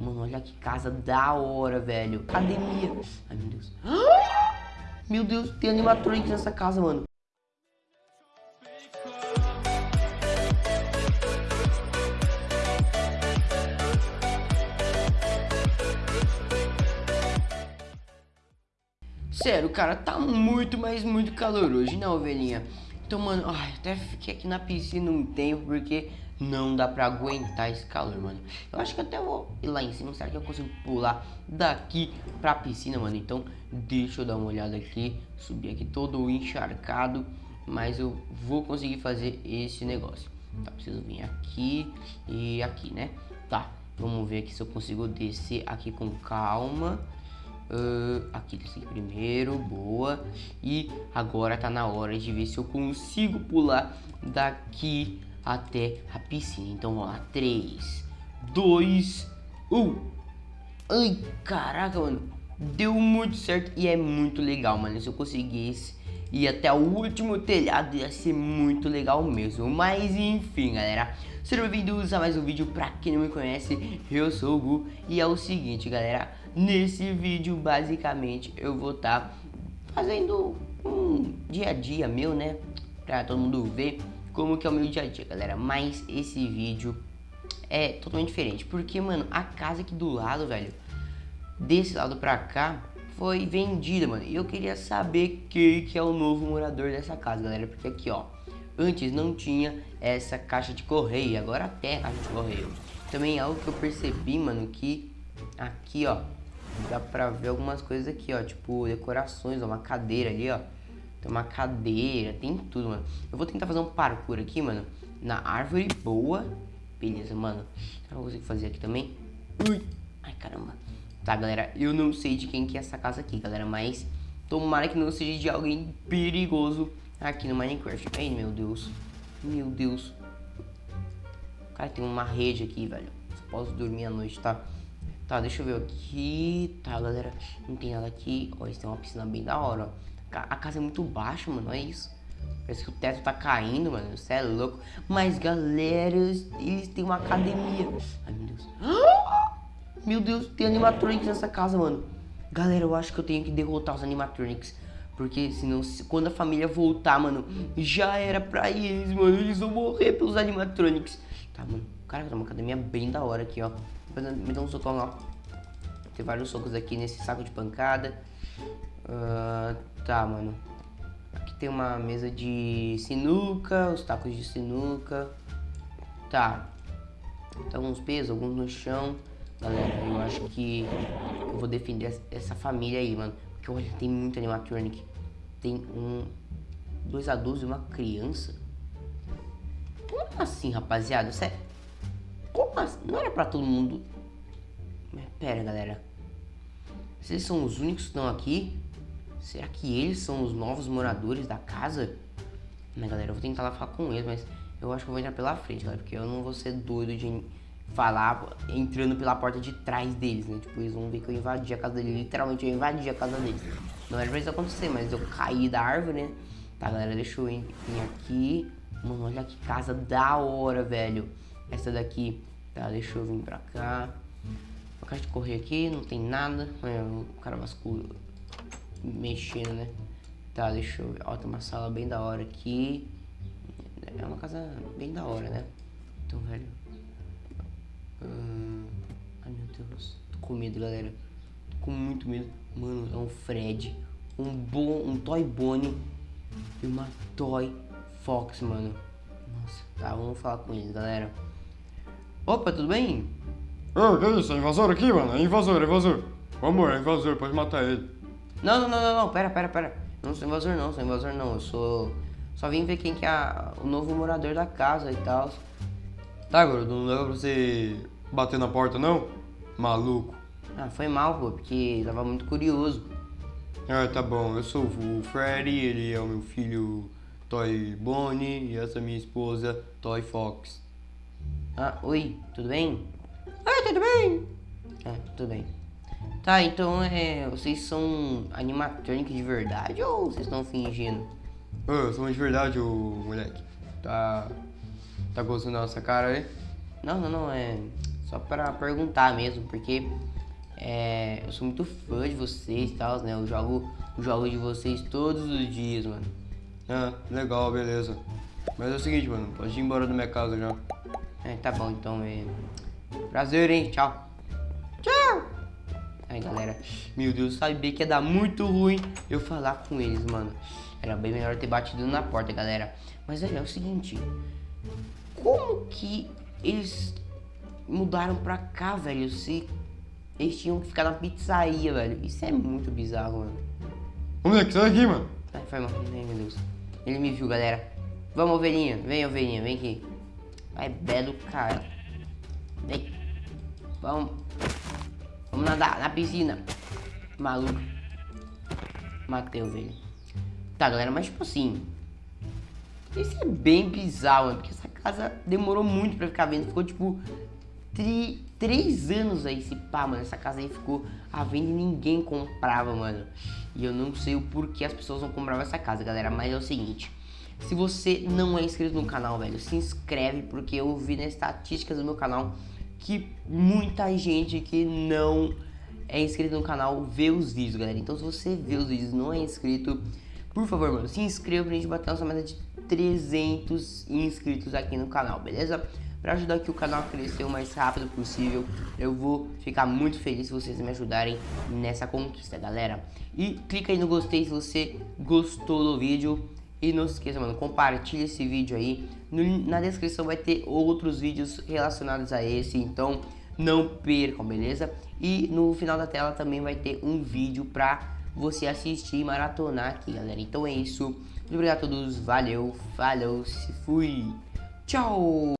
Mano, olha que casa da hora, velho. Academia. Ai, meu Deus. Meu Deus, tem animatronics nessa casa, mano. Sério, cara, tá muito, mas muito calor hoje, né, ovelhinha? Então, mano, ai, até fiquei aqui na piscina um tempo, porque não dá pra aguentar esse calor, mano. Eu acho que até vou ir lá em cima, será que eu consigo pular daqui pra piscina, mano? Então, deixa eu dar uma olhada aqui, subir aqui todo encharcado, mas eu vou conseguir fazer esse negócio. Tá, preciso vir aqui e aqui, né? Tá, vamos ver aqui se eu consigo descer aqui com calma. Uh, aqui primeiro, boa. E agora tá na hora de ver se eu consigo pular daqui até a piscina. Então vamos lá, 3, 2, 1. Ai, caraca, mano. Deu muito certo e é muito legal, mano. Se eu conseguisse ir até o último telhado ia ser muito legal mesmo. Mas enfim, galera. Sejam bem-vindos a mais um vídeo. Pra quem não me conhece, eu sou o Gu. E é o seguinte, galera. Nesse vídeo, basicamente, eu vou estar tá fazendo um dia a dia meu, né? Pra todo mundo ver como que é o meu dia a dia, galera. Mas esse vídeo é totalmente diferente. Porque, mano, a casa aqui do lado, velho, desse lado pra cá, foi vendida, mano. E eu queria saber quem que é o novo morador dessa casa, galera. Porque aqui, ó, antes não tinha essa caixa de correio. Agora tem a caixa de correio. Também é algo que eu percebi, mano, que aqui, ó, dá pra ver algumas coisas aqui, ó. Tipo, decorações, ó, uma cadeira ali, ó. Tem uma cadeira, tem tudo, mano. Eu vou tentar fazer um parkour aqui, mano. Na árvore boa. Beleza, mano. Será que eu consigo fazer aqui também? Ui. Ai, caramba. Tá, galera. Eu não sei de quem que é essa casa aqui, galera. Mas tomara que não seja de alguém perigoso aqui no Minecraft. Ai, meu Deus. Meu Deus. Cara, tem uma rede aqui, velho. Só posso dormir à noite, tá? Tá, deixa eu ver aqui. Tá, galera. Não tem nada aqui. Ó, isso tem uma piscina bem da hora, ó. A casa é muito baixa, mano. Olha isso. Parece que o teto tá caindo, mano. Você é louco. Mas, galera, eles têm uma academia. Ai, meu Deus. Meu Deus, tem animatronics nessa casa, mano. Galera, eu acho que eu tenho que derrotar os animatronics. Porque senão, quando a família voltar, mano, já era pra eles, mano. Eles vão morrer pelos animatronics. Tá, mano. Cara, tem uma academia bem da hora aqui, ó. Me dá um socão, ó. Tem vários socos aqui nesse saco de pancada. Uh, tá, mano. Aqui tem uma mesa de sinuca, os tacos de sinuca. Tá. Então, uns pesos, alguns no chão. Galera, eu acho que eu vou defender essa família aí, mano. Porque olha, tem muito animatronic. Tem um. Dois adultos e uma criança. Como assim, rapaziada? Sério? Como assim? Não era pra todo mundo. Pera, galera. Vocês são os únicos que estão aqui? Será que eles são os novos moradores da casa? Né, galera, eu vou tentar lá falar com eles, mas eu acho que eu vou entrar pela frente, galera, porque eu não vou ser doido de falar entrando pela porta de trás deles, né? Tipo, eles vão ver que eu invadi a casa deles, literalmente eu invadi a casa deles. Não era pra isso acontecer, mas eu caí da árvore, né? Tá, galera, deixa eu vir aqui. Mano, olha que casa da hora, velho. Essa daqui, tá, deixa eu vir pra cá. Uma caixa de correr aqui, não tem nada. É, o cara vasculho mexendo, né? Tá, deixa eu ver. Ó, tem uma sala bem da hora aqui. É uma casa bem da hora, né? Então, velho. Hum... Ai, meu Deus. Tô com medo, galera. Tô com muito medo. Mano, é um Fred. Um bom, um Toy Bonnie. E uma Toy Fox, mano. Nossa, tá, vamos falar com eles, galera. Opa, tudo bem? Ô, que isso? É invasor aqui, mano? É invasor, é invasor. Vamos, é invasor, pode matar ele. Não, não, não, não, não, pera, pera, pera. Não sou invasor não, sou invasor não. Eu sou. Só vim ver quem que é o novo morador da casa e tal. Tá, garoto, não dá pra você bater na porta não? Maluco. Ah, foi mal, pô, porque tava muito curioso. Ah, tá bom. Eu sou o Freddy, ele é o meu filho Toy Bonnie e essa é minha esposa Toy Fox. Ah, oi, tudo bem? Ah, tudo bem? Ah, tudo bem. Tá, então é, vocês são animatronics de verdade ou vocês estão fingindo? Ô, somos de verdade, ô moleque. Tá. Tá gostando da nossa cara aí? Não, não, não, é. Só pra perguntar mesmo, porque é, eu sou muito fã de vocês e tal, né? Eu jogo os jogos de vocês todos os dias, mano. Ah, legal, beleza. Mas é o seguinte, mano, pode ir embora da minha casa já. É, tá bom, então é. Prazer, hein? Tchau. Tchau! Aí, galera. Meu Deus, sabia que ia dar muito ruim eu falar com eles, mano. Era bem melhor ter batido na porta, galera. Mas, velho, é o seguinte. Como que eles mudaram pra cá, velho? Se eles tinham que ficar na pizzaria, velho. Isso é muito bizarro, mano. Ô, moleque, sai daqui, mano. Ai, foi mal. Ai, meu Deus. Ele me viu, galera. Vamos, ovelhinha. Vem, ovelhinha. Vem aqui. Vai, belo cara. Vem. Vamos. Vamos nadar na piscina. Maluco. Matei a ovelha. Tá, galera, mas tipo assim. Isso é bem bizarro, mano. Porque essa casa demorou muito pra ficar vendo. Ficou tipo. Tri, três anos aí se pá, mano. Essa casa aí ficou à venda e ninguém comprava, mano. E eu não sei o porquê as pessoas não compravam essa casa, galera. Mas é o seguinte. Se você não é inscrito no canal, velho, se inscreve porque eu vi nas estatísticas do meu canal que muita gente que não é inscrito no canal vê os vídeos, galera. Então se você vê os vídeos e não é inscrito, por favor, mano, se inscreva pra gente bater nossa meta de 300 inscritos aqui no canal, beleza? Para ajudar aqui o canal a crescer o mais rápido possível, eu vou ficar muito feliz se vocês me ajudarem nessa conquista, galera. E clica aí no gostei se você gostou do vídeo. E não se esqueça, mano, compartilha esse vídeo aí. No, na descrição vai ter outros vídeos relacionados a esse, então não percam, beleza? E no final da tela também vai ter um vídeo pra você assistir e maratonar aqui, galera. Então é isso. Muito obrigado a todos. Valeu, falou, se fui. Tchau!